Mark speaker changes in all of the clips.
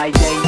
Speaker 1: Friday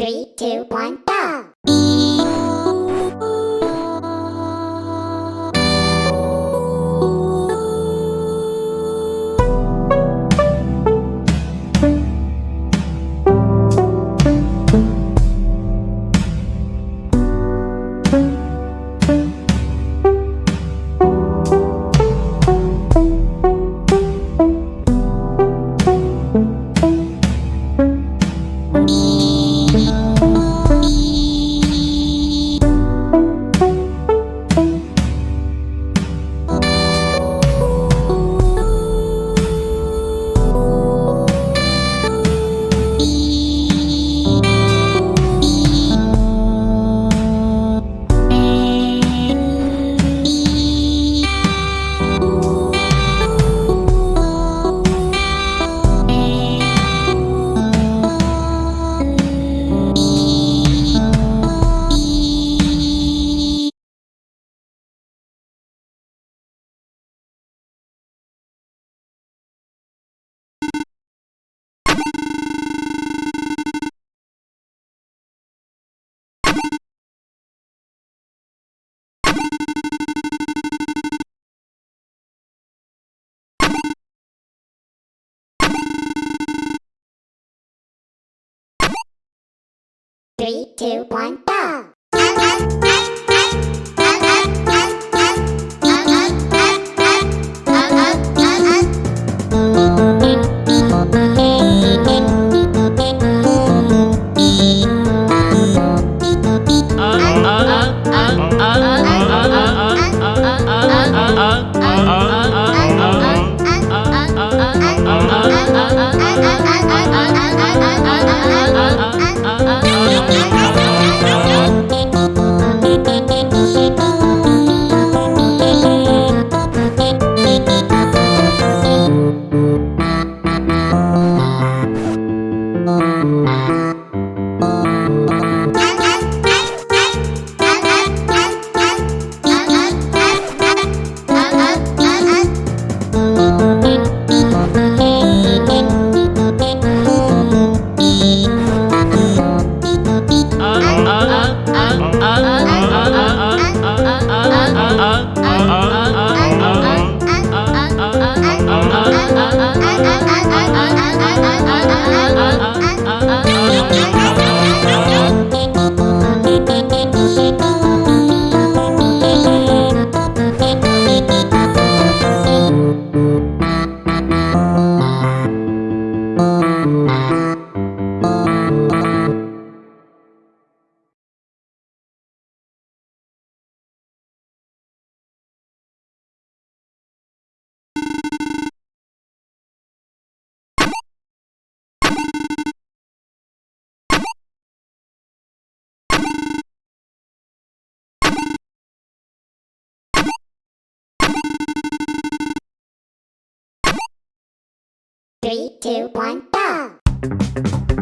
Speaker 2: Three, two, one, go! Three, two, one, go! Three, two, one, go!